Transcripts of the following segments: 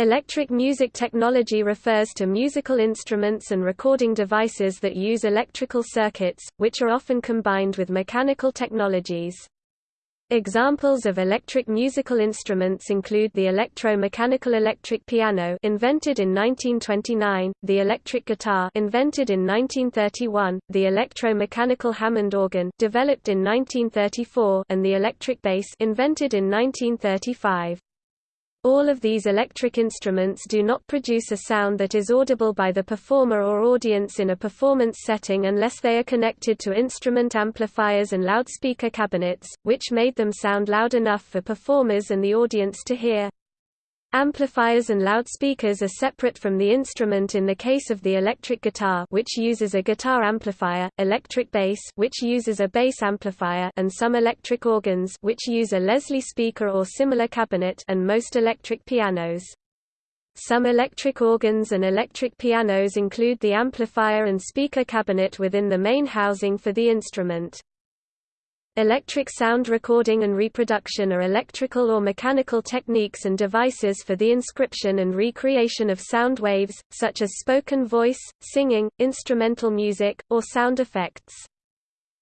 Electric music technology refers to musical instruments and recording devices that use electrical circuits, which are often combined with mechanical technologies. Examples of electric musical instruments include the electro-mechanical electric piano invented in 1929, the electric guitar invented in 1931, the electro-mechanical Hammond organ developed in 1934, and the electric bass invented in 1935. All of these electric instruments do not produce a sound that is audible by the performer or audience in a performance setting unless they are connected to instrument amplifiers and loudspeaker cabinets, which made them sound loud enough for performers and the audience to hear. Amplifiers and loudspeakers are separate from the instrument in the case of the electric guitar which uses a guitar amplifier, electric bass which uses a bass amplifier and some electric organs which use a Leslie speaker or similar cabinet and most electric pianos. Some electric organs and electric pianos include the amplifier and speaker cabinet within the main housing for the instrument. Electric sound recording and reproduction are electrical or mechanical techniques and devices for the inscription and recreation of sound waves, such as spoken voice, singing, instrumental music, or sound effects.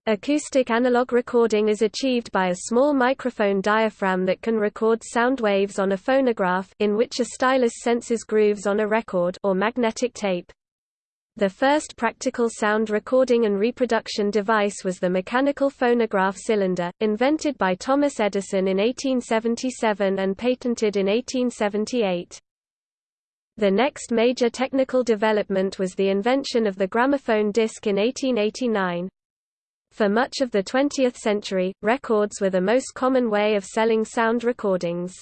Acoustic analog recording is achieved by a small microphone diaphragm that can record sound waves on a phonograph in which a stylus senses grooves on a record or magnetic tape. The first practical sound recording and reproduction device was the mechanical phonograph cylinder, invented by Thomas Edison in 1877 and patented in 1878. The next major technical development was the invention of the gramophone disc in 1889. For much of the 20th century, records were the most common way of selling sound recordings.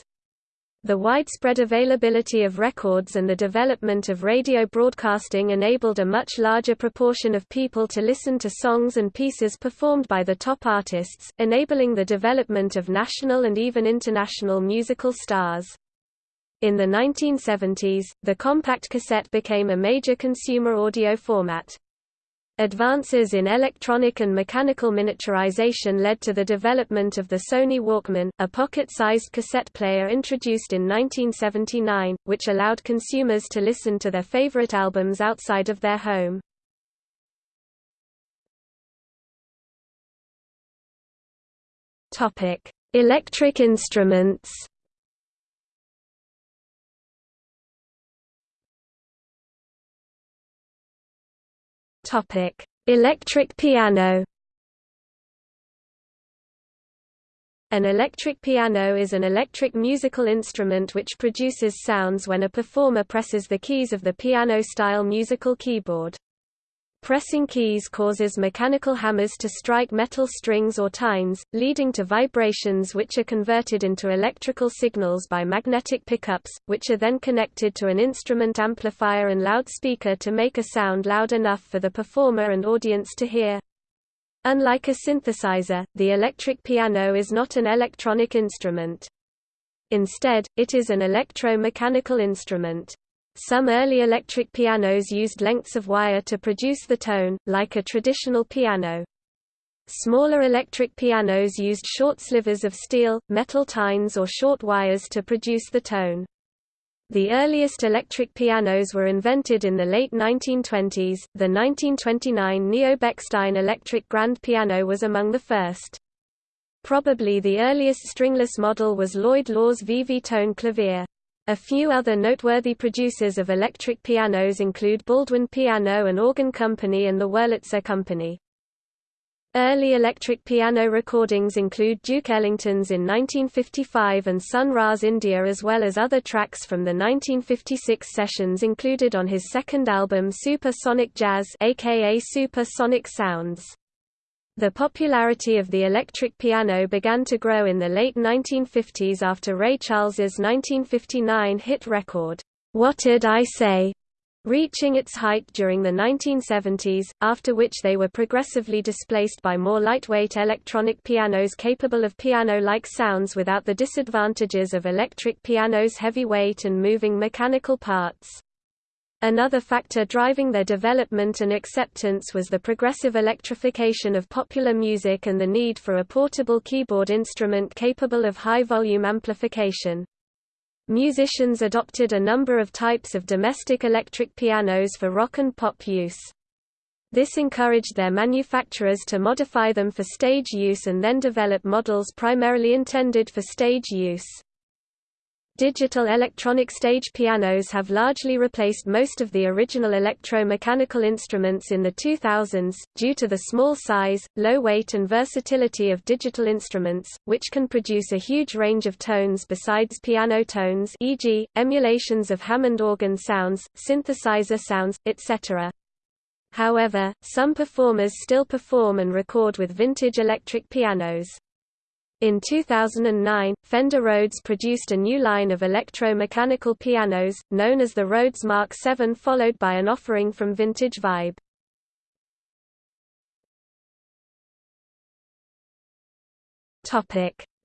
The widespread availability of records and the development of radio broadcasting enabled a much larger proportion of people to listen to songs and pieces performed by the top artists, enabling the development of national and even international musical stars. In the 1970s, the compact cassette became a major consumer audio format. Advances in electronic and mechanical miniaturization led to the development of the Sony Walkman, a pocket-sized cassette player introduced in 1979, which allowed consumers to listen to their favorite albums outside of their home. Electric instruments Topic: Electric piano. An electric piano is an electric musical instrument which produces sounds when a performer presses the keys of the piano-style musical keyboard. Pressing keys causes mechanical hammers to strike metal strings or tines, leading to vibrations which are converted into electrical signals by magnetic pickups, which are then connected to an instrument amplifier and loudspeaker to make a sound loud enough for the performer and audience to hear. Unlike a synthesizer, the electric piano is not an electronic instrument. Instead, it is an electro-mechanical instrument. Some early electric pianos used lengths of wire to produce the tone, like a traditional piano. Smaller electric pianos used short slivers of steel, metal tines or short wires to produce the tone. The earliest electric pianos were invented in the late 1920s. The 1929 Neo-Bechstein electric grand piano was among the first. Probably the earliest stringless model was Lloyd Loar's VV tone clavier. A few other noteworthy producers of electric pianos include Baldwin Piano and Organ Company and the Wurlitzer Company. Early electric piano recordings include Duke Ellington's in 1955 and Sun Ra's India as well as other tracks from the 1956 sessions included on his second album Super Sonic Jazz aka Super Sonic Sounds. The popularity of the electric piano began to grow in the late 1950s after Ray Charles's 1959 hit record, What Did I Say? reaching its height during the 1970s, after which they were progressively displaced by more lightweight electronic pianos capable of piano-like sounds without the disadvantages of electric piano's heavy weight and moving mechanical parts. Another factor driving their development and acceptance was the progressive electrification of popular music and the need for a portable keyboard instrument capable of high-volume amplification. Musicians adopted a number of types of domestic electric pianos for rock and pop use. This encouraged their manufacturers to modify them for stage use and then develop models primarily intended for stage use. Digital electronic stage pianos have largely replaced most of the original electro-mechanical instruments in the 2000s, due to the small size, low weight and versatility of digital instruments, which can produce a huge range of tones besides piano tones e.g., emulations of Hammond organ sounds, synthesizer sounds, etc. However, some performers still perform and record with vintage electric pianos. In 2009, Fender Rhodes produced a new line of electro-mechanical pianos, known as the Rhodes Mark VII followed by an offering from Vintage Vibe.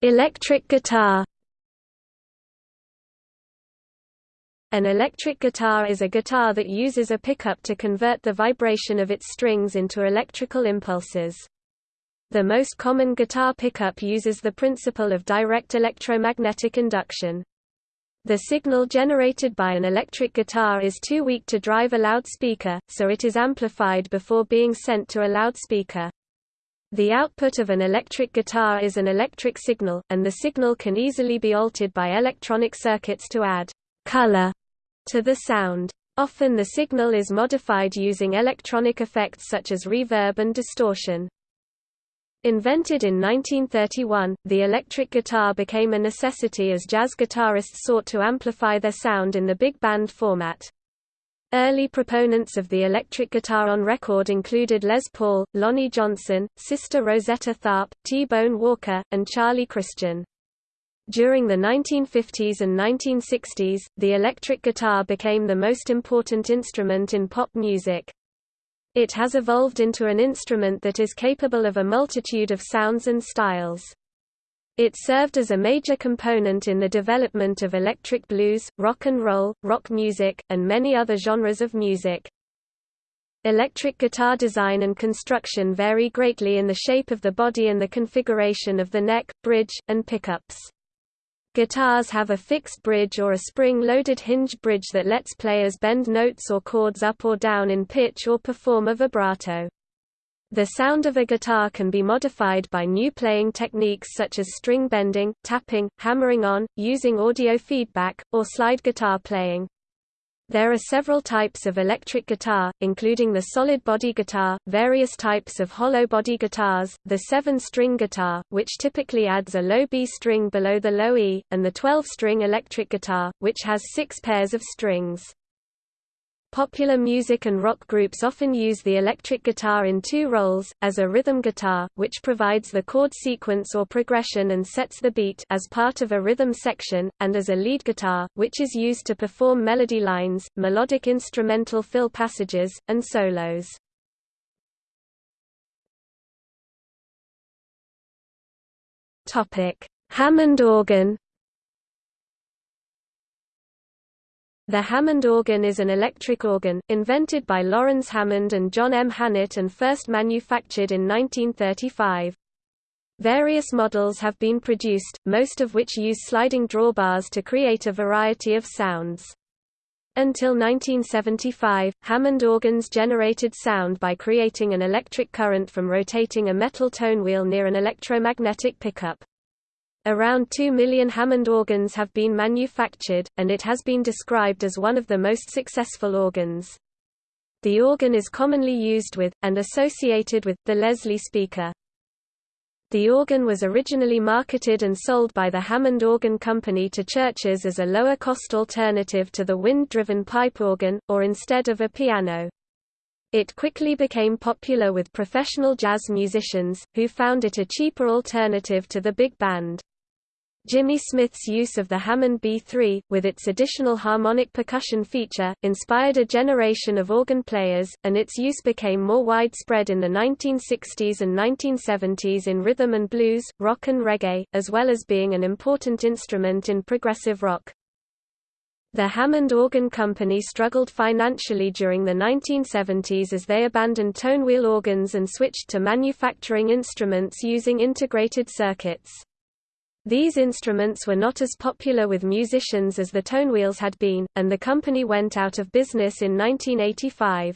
Electric guitar An electric guitar is a guitar that uses a pickup to convert the vibration of its strings into electrical impulses. The most common guitar pickup uses the principle of direct electromagnetic induction. The signal generated by an electric guitar is too weak to drive a loudspeaker, so it is amplified before being sent to a loudspeaker. The output of an electric guitar is an electric signal, and the signal can easily be altered by electronic circuits to add color to the sound. Often the signal is modified using electronic effects such as reverb and distortion. Invented in 1931, the electric guitar became a necessity as jazz guitarists sought to amplify their sound in the big band format. Early proponents of the electric guitar on record included Les Paul, Lonnie Johnson, Sister Rosetta Tharpe, T-Bone Walker, and Charlie Christian. During the 1950s and 1960s, the electric guitar became the most important instrument in pop music. It has evolved into an instrument that is capable of a multitude of sounds and styles. It served as a major component in the development of electric blues, rock and roll, rock music, and many other genres of music. Electric guitar design and construction vary greatly in the shape of the body and the configuration of the neck, bridge, and pickups. Guitars have a fixed bridge or a spring-loaded hinge bridge that lets players bend notes or chords up or down in pitch or perform a vibrato. The sound of a guitar can be modified by new playing techniques such as string bending, tapping, hammering on, using audio feedback, or slide guitar playing. There are several types of electric guitar, including the solid body guitar, various types of hollow body guitars, the seven-string guitar, which typically adds a low B string below the low E, and the 12-string electric guitar, which has six pairs of strings. Popular music and rock groups often use the electric guitar in two roles, as a rhythm guitar, which provides the chord sequence or progression and sets the beat as part of a rhythm section, and as a lead guitar, which is used to perform melody lines, melodic instrumental fill passages, and solos. Hammond organ The Hammond organ is an electric organ, invented by Laurens Hammond and John M. Hanert and first manufactured in 1935. Various models have been produced, most of which use sliding drawbars to create a variety of sounds. Until 1975, Hammond organs generated sound by creating an electric current from rotating a metal tone wheel near an electromagnetic pickup. Around 2 million Hammond organs have been manufactured, and it has been described as one of the most successful organs. The organ is commonly used with, and associated with, the Leslie speaker. The organ was originally marketed and sold by the Hammond Organ Company to churches as a lower-cost alternative to the wind-driven pipe organ, or instead of a piano. It quickly became popular with professional jazz musicians, who found it a cheaper alternative to the big band. Jimmy Smith's use of the Hammond B3, with its additional harmonic percussion feature, inspired a generation of organ players, and its use became more widespread in the 1960s and 1970s in rhythm and blues, rock and reggae, as well as being an important instrument in progressive rock. The Hammond Organ Company struggled financially during the 1970s as they abandoned tonewheel organs and switched to manufacturing instruments using integrated circuits. These instruments were not as popular with musicians as the tonewheels had been, and the company went out of business in 1985.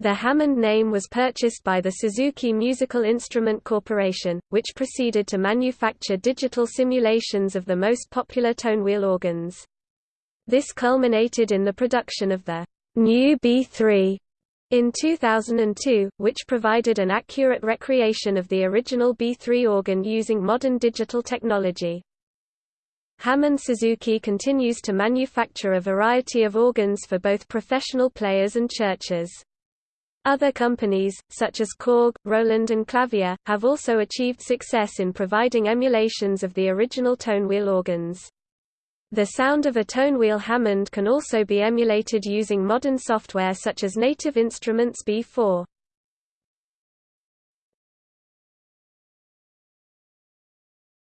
The Hammond name was purchased by the Suzuki Musical Instrument Corporation, which proceeded to manufacture digital simulations of the most popular tonewheel organs. This culminated in the production of the new B3 in 2002, which provided an accurate recreation of the original B3 organ using modern digital technology. Hammond Suzuki continues to manufacture a variety of organs for both professional players and churches. Other companies, such as Korg, Roland and Clavia, have also achieved success in providing emulations of the original tonewheel organs. The sound of a tonewheel Hammond can also be emulated using modern software such as Native Instruments B4.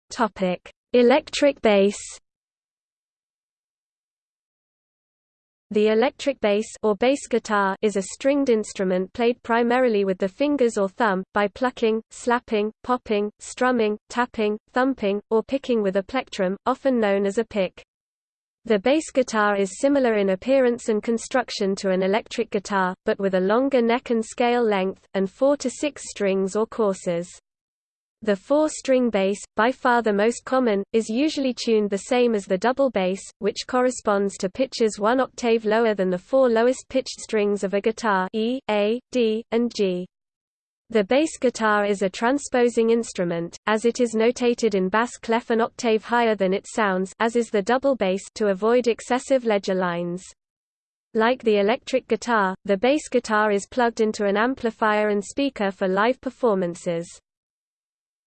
Topic: Electric bass. The electric bass or bass guitar is a stringed instrument played primarily with the fingers or thumb, by plucking, slapping, popping, strumming, tapping, thumping, or picking with a plectrum, often known as a pick. The bass guitar is similar in appearance and construction to an electric guitar, but with a longer neck and scale length, and four to six strings or courses. The four-string bass, by far the most common, is usually tuned the same as the double bass, which corresponds to pitches one octave lower than the four lowest pitched strings of a guitar E, A, D, and G. The bass guitar is a transposing instrument, as it is notated in bass clef an octave higher than it sounds as is the double bass to avoid excessive ledger lines. Like the electric guitar, the bass guitar is plugged into an amplifier and speaker for live performances.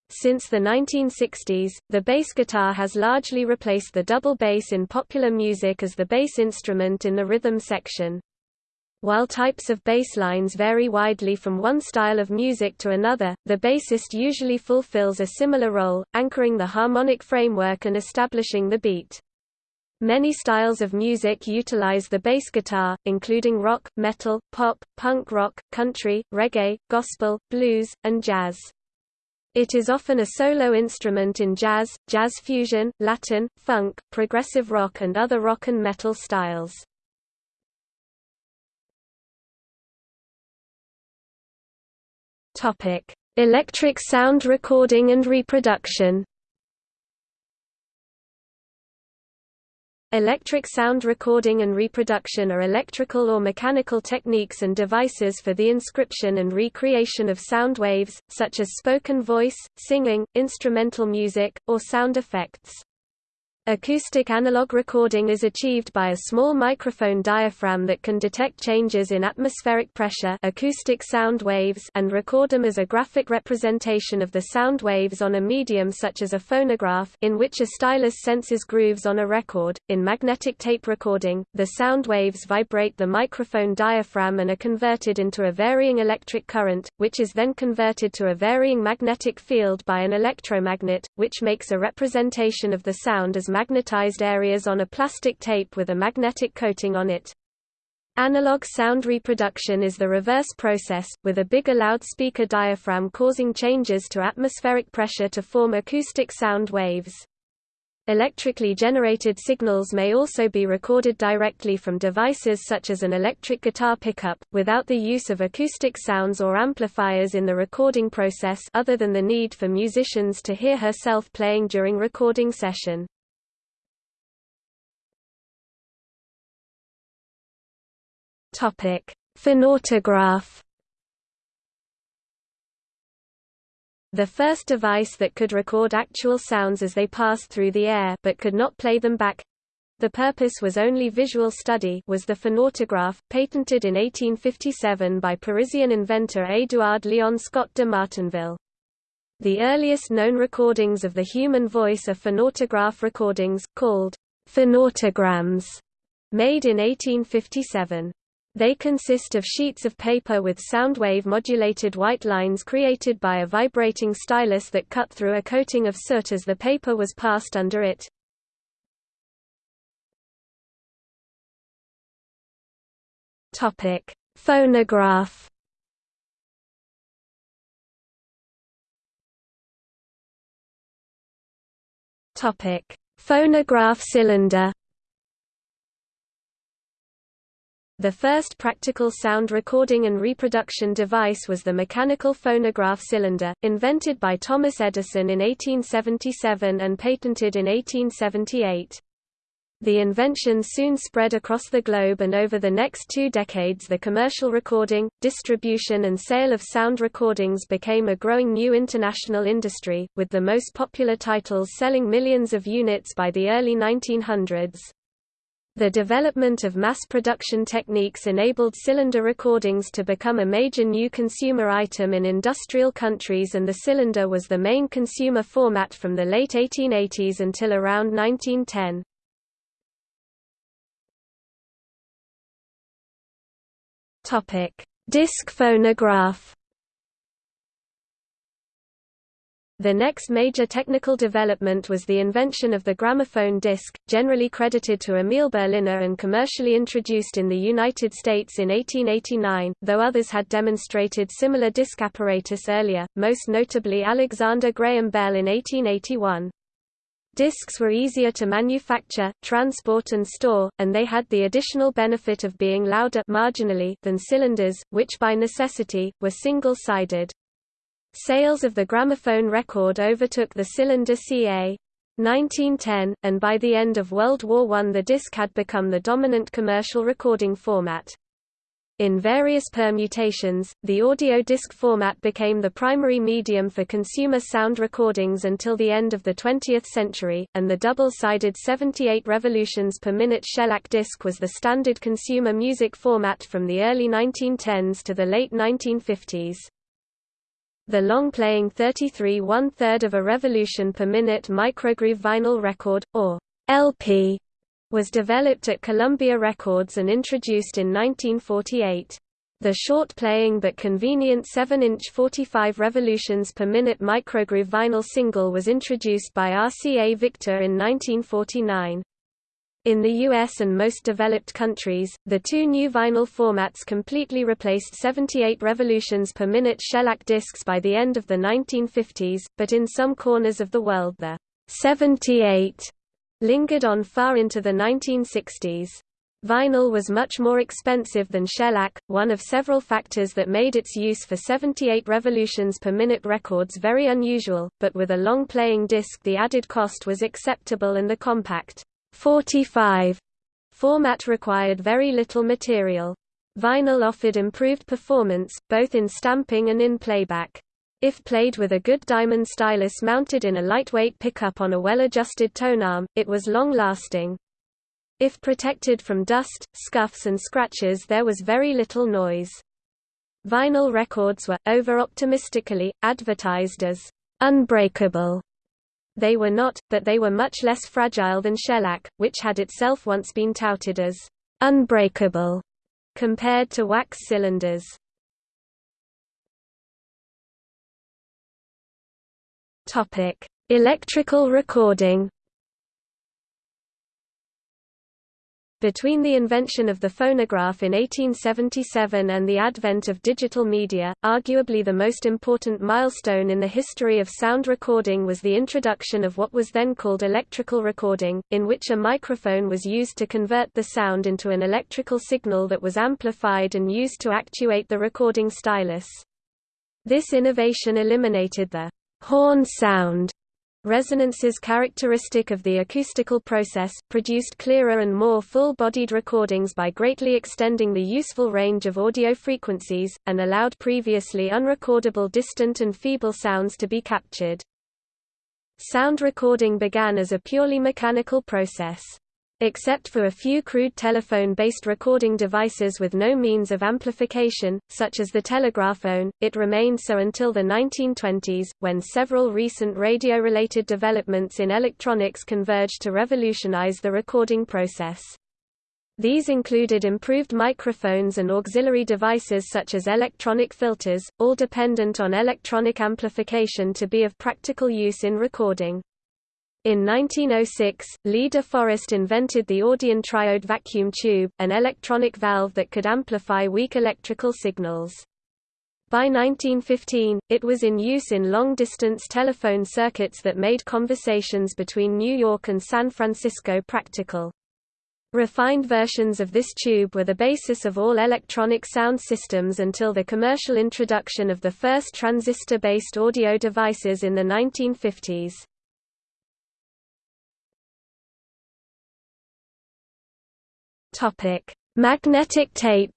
Since the 1960s, the bass guitar has largely replaced the double bass in popular music as the bass instrument in the rhythm section. While types of bass lines vary widely from one style of music to another, the bassist usually fulfills a similar role, anchoring the harmonic framework and establishing the beat. Many styles of music utilize the bass guitar, including rock, metal, pop, punk rock, country, reggae, gospel, blues, and jazz. It is often a solo instrument in jazz, jazz fusion, Latin, funk, progressive rock and other rock and metal styles. Topic: Electric sound recording and reproduction. Electric sound recording and reproduction are electrical or mechanical techniques and devices for the inscription and recreation of sound waves, such as spoken voice, singing, instrumental music, or sound effects. Acoustic analog recording is achieved by a small microphone diaphragm that can detect changes in atmospheric pressure acoustic sound waves and record them as a graphic representation of the sound waves on a medium such as a phonograph in which a stylus senses grooves on a record. In magnetic tape recording, the sound waves vibrate the microphone diaphragm and are converted into a varying electric current, which is then converted to a varying magnetic field by an electromagnet, which makes a representation of the sound as magnetized areas on a plastic tape with a magnetic coating on it. Analog sound reproduction is the reverse process, with a bigger loudspeaker diaphragm causing changes to atmospheric pressure to form acoustic sound waves. Electrically generated signals may also be recorded directly from devices such as an electric guitar pickup, without the use of acoustic sounds or amplifiers in the recording process other than the need for musicians to hear herself playing during recording session. Topic: Phonautograph. The first device that could record actual sounds as they passed through the air but could not play them back the purpose was only visual study was the phonautograph, patented in 1857 by Parisian inventor Édouard Léon Scott de Martinville. The earliest known recordings of the human voice are phonautograph recordings, called phonautograms, made in 1857. They consist of sheets of paper with sound wave modulated white lines created by a vibrating stylus that cut through a coating of soot as the paper was passed under it. Topic: Phonograph Topic: Phonograph cylinder The first practical sound recording and reproduction device was the mechanical phonograph cylinder, invented by Thomas Edison in 1877 and patented in 1878. The invention soon spread across the globe and over the next two decades the commercial recording, distribution and sale of sound recordings became a growing new international industry, with the most popular titles selling millions of units by the early 1900s. The development of mass production techniques enabled cylinder recordings to become a major new consumer item in industrial countries and the cylinder was the main consumer format from the late 1880s until around 1910. Disc phonograph The next major technical development was the invention of the gramophone disc, generally credited to Emil Berliner and commercially introduced in the United States in 1889, though others had demonstrated similar disc apparatus earlier, most notably Alexander Graham Bell in 1881. Discs were easier to manufacture, transport and store, and they had the additional benefit of being louder marginally than cylinders, which by necessity, were single-sided. Sales of the gramophone record overtook the cylinder ca. 1910, and by the end of World War I the disc had become the dominant commercial recording format. In various permutations, the audio disc format became the primary medium for consumer sound recordings until the end of the 20th century, and the double-sided 78 revolutions per minute shellac disc was the standard consumer music format from the early 1910s to the late 1950s. The long-playing 33 one-third of a revolution per minute microgroove vinyl record, or LP, was developed at Columbia Records and introduced in 1948. The short-playing but convenient 7-inch 45 revolutions per minute microgroove vinyl single was introduced by RCA Victor in 1949. In the US and most developed countries, the two new vinyl formats completely replaced 78 revolutions per minute shellac discs by the end of the 1950s, but in some corners of the world the 78 lingered on far into the 1960s. Vinyl was much more expensive than shellac, one of several factors that made its use for 78 revolutions per minute records very unusual, but with a long playing disc the added cost was acceptable and the compact 45 format required very little material. Vinyl offered improved performance, both in stamping and in playback. If played with a good diamond stylus mounted in a lightweight pickup on a well-adjusted tonearm, it was long-lasting. If protected from dust, scuffs and scratches there was very little noise. Vinyl records were, over-optimistically, advertised as unbreakable they were not, but they were much less fragile than shellac, which had itself once been touted as unbreakable compared to wax cylinders. Topic: Electrical recording Between the invention of the phonograph in 1877 and the advent of digital media, arguably the most important milestone in the history of sound recording was the introduction of what was then called electrical recording, in which a microphone was used to convert the sound into an electrical signal that was amplified and used to actuate the recording stylus. This innovation eliminated the horn sound Resonances characteristic of the acoustical process, produced clearer and more full-bodied recordings by greatly extending the useful range of audio frequencies, and allowed previously unrecordable distant and feeble sounds to be captured. Sound recording began as a purely mechanical process. Except for a few crude telephone-based recording devices with no means of amplification, such as the telegraphone, it remained so until the 1920s, when several recent radio-related developments in electronics converged to revolutionize the recording process. These included improved microphones and auxiliary devices such as electronic filters, all dependent on electronic amplification to be of practical use in recording. In 1906, Lee de Forest invented the Audion triode vacuum tube, an electronic valve that could amplify weak electrical signals. By 1915, it was in use in long-distance telephone circuits that made conversations between New York and San Francisco practical. Refined versions of this tube were the basis of all electronic sound systems until the commercial introduction of the first transistor-based audio devices in the 1950s. Topic: Magnetic tape.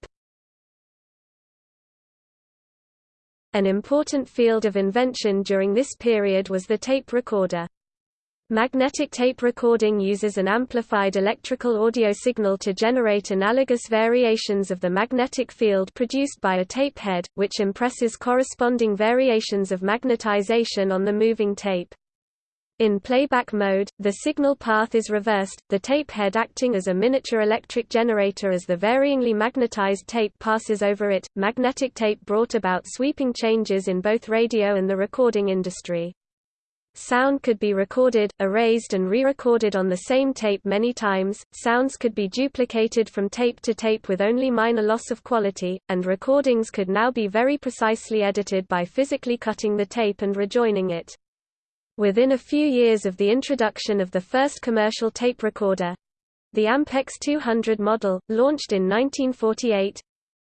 An important field of invention during this period was the tape recorder. Magnetic tape recording uses an amplified electrical audio signal to generate analogous variations of the magnetic field produced by a tape head, which impresses corresponding variations of magnetization on the moving tape. In playback mode, the signal path is reversed, the tape head acting as a miniature electric generator as the varyingly magnetized tape passes over it. Magnetic tape brought about sweeping changes in both radio and the recording industry. Sound could be recorded, erased and re-recorded on the same tape many times, sounds could be duplicated from tape to tape with only minor loss of quality, and recordings could now be very precisely edited by physically cutting the tape and rejoining it. Within a few years of the introduction of the first commercial tape recorder—the Ampex 200 model, launched in 1948,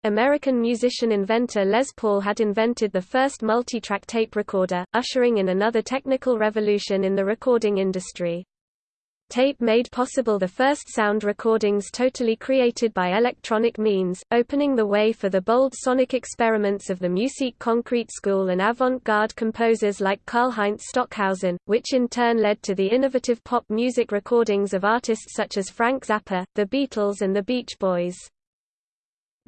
American musician-inventor Les Paul had invented the first multi-track tape recorder, ushering in another technical revolution in the recording industry. Tape made possible the first sound recordings totally created by electronic means, opening the way for the bold sonic experiments of the Musique Concrète School and avant-garde composers like Karlheinz Stockhausen, which in turn led to the innovative pop music recordings of artists such as Frank Zappa, the Beatles and the Beach Boys.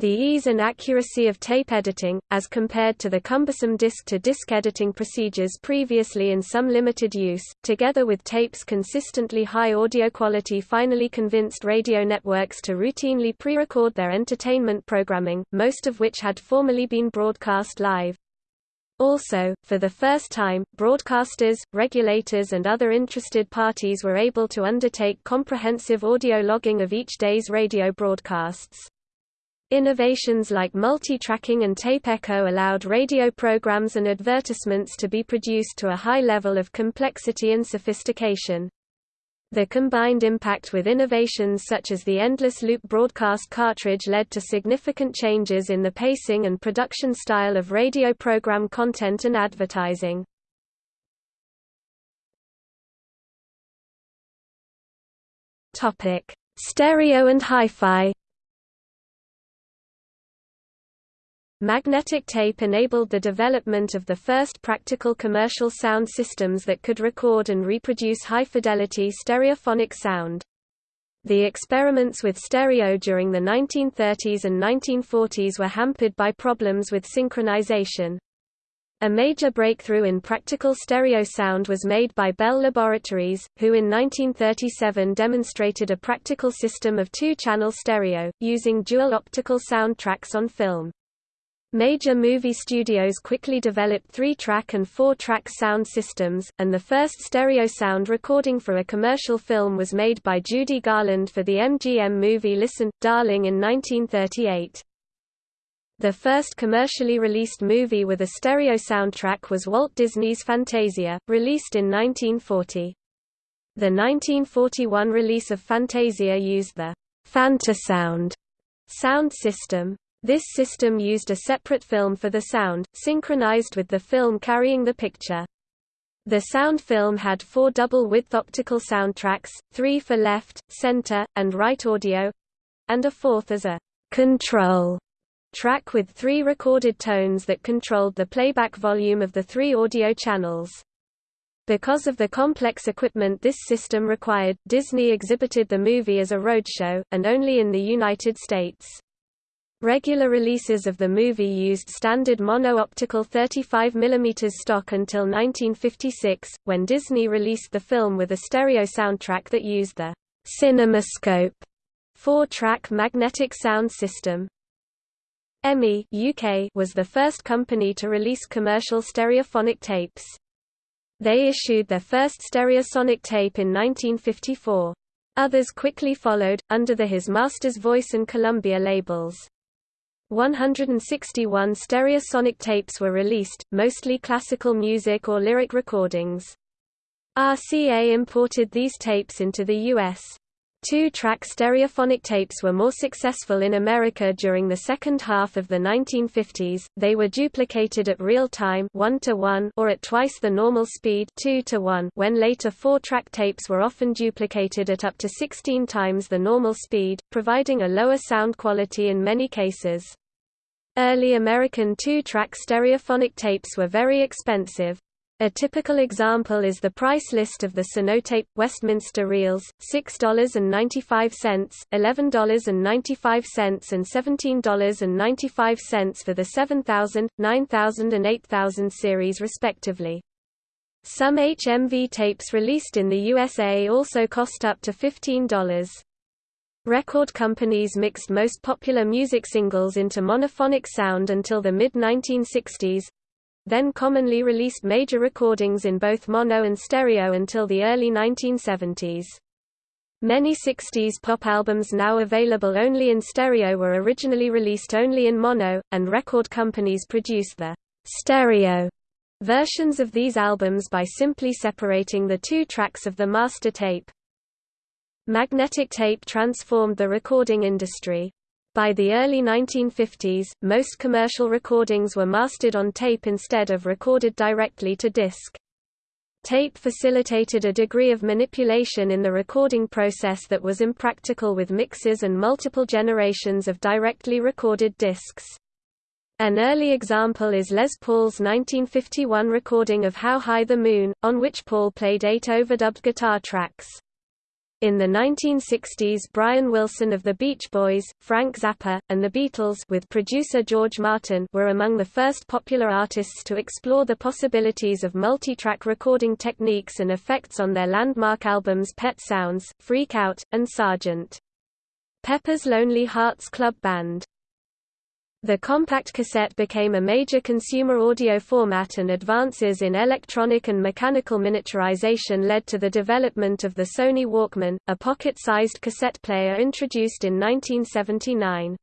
The ease and accuracy of tape editing, as compared to the cumbersome disc-to-disc -disc editing procedures previously in some limited use, together with tape's consistently high audio quality finally convinced radio networks to routinely pre-record their entertainment programming, most of which had formerly been broadcast live. Also, for the first time, broadcasters, regulators and other interested parties were able to undertake comprehensive audio logging of each day's radio broadcasts. Innovations like multi-tracking and tape echo allowed radio programs and advertisements to be produced to a high level of complexity and sophistication. The combined impact with innovations such as the endless loop broadcast cartridge led to significant changes in the pacing and production style of radio program content and advertising. Stereo and hi-fi Magnetic tape enabled the development of the first practical commercial sound systems that could record and reproduce high-fidelity stereophonic sound. The experiments with stereo during the 1930s and 1940s were hampered by problems with synchronization. A major breakthrough in practical stereo sound was made by Bell Laboratories, who in 1937 demonstrated a practical system of two-channel stereo, using dual optical sound tracks on film. Major movie studios quickly developed three-track and four-track sound systems, and the first stereo sound recording for a commercial film was made by Judy Garland for the MGM movie Listen, Darling in 1938. The first commercially released movie with a stereo soundtrack was Walt Disney's Fantasia, released in 1940. The 1941 release of Fantasia used the Fantasound sound system. This system used a separate film for the sound, synchronized with the film carrying the picture. The sound film had four double-width optical soundtracks, three for left, center, and right audio, and a fourth as a control track with three recorded tones that controlled the playback volume of the three audio channels. Because of the complex equipment this system required, Disney exhibited the movie as a roadshow, and only in the United States. Regular releases of the movie used standard mono-optical 35 mm stock until 1956, when Disney released the film with a stereo soundtrack that used the CinemaScope four-track magnetic sound system. EMI UK was the first company to release commercial stereophonic tapes. They issued their first stereosonic tape in 1954. Others quickly followed, under the His Master's Voice and Columbia labels. 161 stereosonic tapes were released, mostly classical music or lyric recordings. RCA imported these tapes into the U.S. Two-track stereophonic tapes were more successful in America during the second half of the 1950s. They were duplicated at real time 1 to 1 or at twice the normal speed 2 to 1 when later four-track tapes were often duplicated at up to 16 times the normal speed, providing a lower sound quality in many cases. Early American two-track stereophonic tapes were very expensive, a typical example is the price list of the Sonotape Westminster reels: $6.95, $11.95 and $17.95 for the 7000, 9000 and 8000 series respectively. Some HMV tapes released in the USA also cost up to $15. Record companies mixed most popular music singles into monophonic sound until the mid-1960s, then commonly released major recordings in both mono and stereo until the early 1970s. Many 60s pop albums now available only in stereo were originally released only in mono, and record companies produced the stereo versions of these albums by simply separating the two tracks of the master tape. Magnetic tape transformed the recording industry. By the early 1950s, most commercial recordings were mastered on tape instead of recorded directly to disc. Tape facilitated a degree of manipulation in the recording process that was impractical with mixes and multiple generations of directly recorded discs. An early example is Les Paul's 1951 recording of How High the Moon, on which Paul played eight overdubbed guitar tracks. In the 1960s Brian Wilson of the Beach Boys, Frank Zappa, and the Beatles with producer George Martin were among the first popular artists to explore the possibilities of multi-track recording techniques and effects on their landmark albums Pet Sounds, Freak Out, and Sgt. Pepper's Lonely Hearts Club Band. The compact cassette became a major consumer audio format and advances in electronic and mechanical miniaturization led to the development of the Sony Walkman, a pocket-sized cassette player introduced in 1979.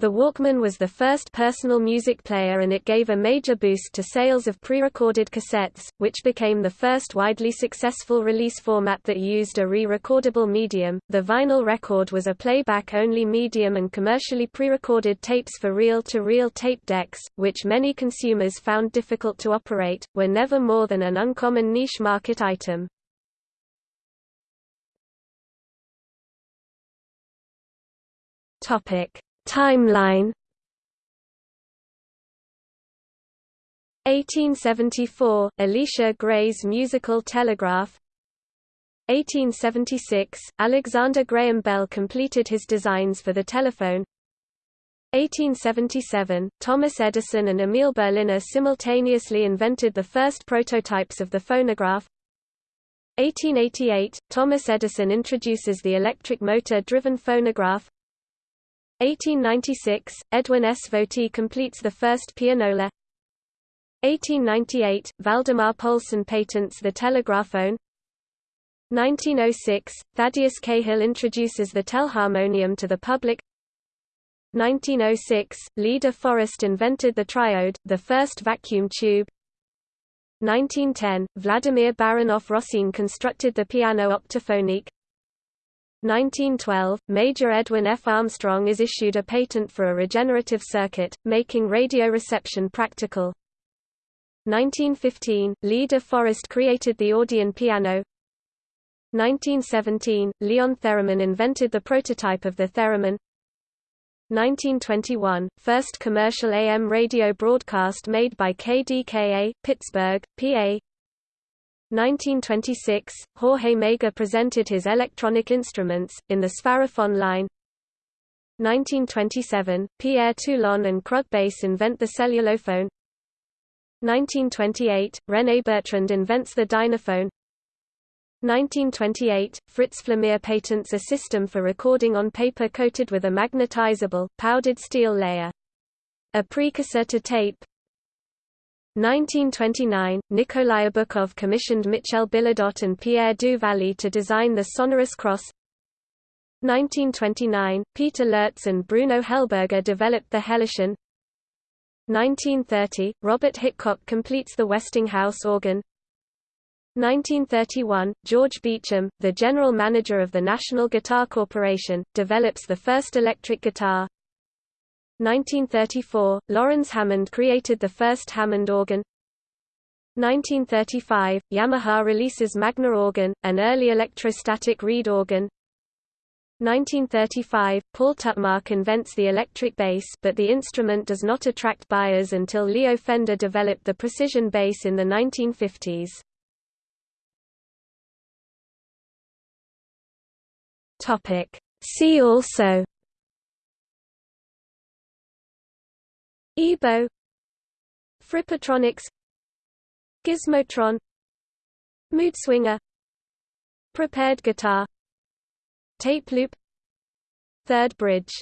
The Walkman was the first personal music player and it gave a major boost to sales of pre-recorded cassettes, which became the first widely successful release format that used a re-recordable medium. The vinyl record was a playback-only medium and commercially pre-recorded tapes for reel-to-reel -reel tape decks, which many consumers found difficult to operate, were never more than an uncommon niche market item. Topic Timeline. 1874 – Elisha Gray's musical telegraph. 1876 – Alexander Graham Bell completed his designs for the telephone. 1877 – Thomas Edison and Emil Berliner simultaneously invented the first prototypes of the phonograph. 1888 – Thomas Edison introduces the electric motor-driven phonograph 1896, Edwin S. Votey completes the first pianola. 1898, Valdemar Poulsen patents the telegraphone 1906, Thaddeus Cahill introduces the telharmonium to the public. 1906, Lee de Forest invented the triode, the first vacuum tube. 1910, Vladimir Baranov-Rossini constructed the piano optophonique 1912, Major Edwin F. Armstrong is issued a patent for a regenerative circuit, making radio reception practical. 1915, Lee de Forest created the Audion piano. 1917, Leon Theremin invented the prototype of the theremin. 1921, first commercial AM radio broadcast made by KDKA, Pittsburgh, PA 1926, Jorge Mager presented his electronic instruments, in the Spharophone line. 1927, Pierre Toulon and Krug Bass invent the cellulophone. 1928, René Bertrand invents the dynaphone. 1928, Fritz Pfleumer patents a system for recording on paper coated with a magnetizable, powdered steel layer. A precursor to tape, 1929, Nikolai Obukhov commissioned Michel Billaudot and Pierre du to design the sonorous cross. 1929, Peter Lertz and Bruno Hellberger developed the Hellischen 1930, Robert Hitchcock completes the Westinghouse organ. 1931, George Beauchamp, the general manager of the National Guitar Corporation, develops the first electric guitar 1934, Lawrence Hammond created the first Hammond organ 1935, Yamaha releases Magna organ, an early electrostatic reed organ 1935, Paul Tutmarc invents the electric bass but the instrument does not attract buyers until Leo Fender developed the precision bass in the 1950s. Topic. See also EBow Frippertronics Gizmotron. Moodswinger Prepared guitar. Tape loop. Third bridge